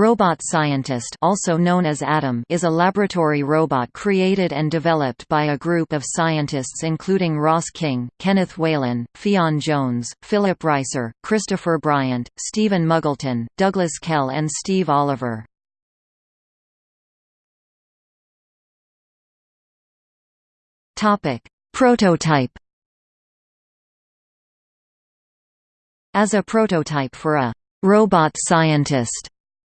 Robot Scientist also known as Adam is a laboratory robot created and developed by a group of scientists including Ross King, Kenneth Whelan, Ffion Jones, Philip Reiser, Christopher Bryant, Stephen Muggleton, Douglas Kell and Steve Oliver. Prototype As a prototype for a «robot scientist»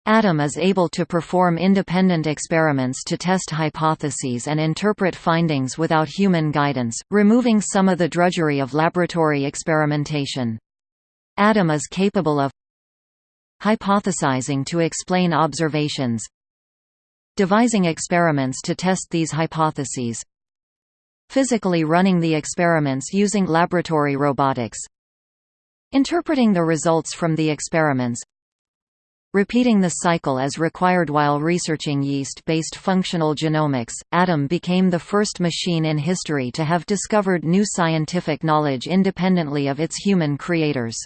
Adam is able to perform independent experiments to test hypotheses and interpret findings without human guidance, removing some of the drudgery of laboratory experimentation. Adam is capable of hypothesizing to explain observations devising experiments to test these hypotheses physically running the experiments using laboratory robotics interpreting the results from the experiments Repeating the cycle as required while researching yeast-based functional genomics, Adam became the first machine in history to have discovered new scientific knowledge independently of its human creators.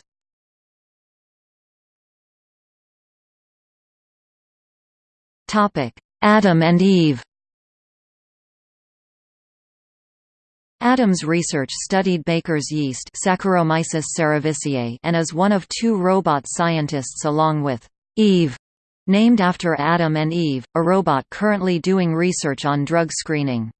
Adam and Eve Adam's research studied baker's yeast Saccharomyces cerevisiae and is one of two robot scientists along with Eve, named after Adam and Eve, a robot currently doing research on drug screening.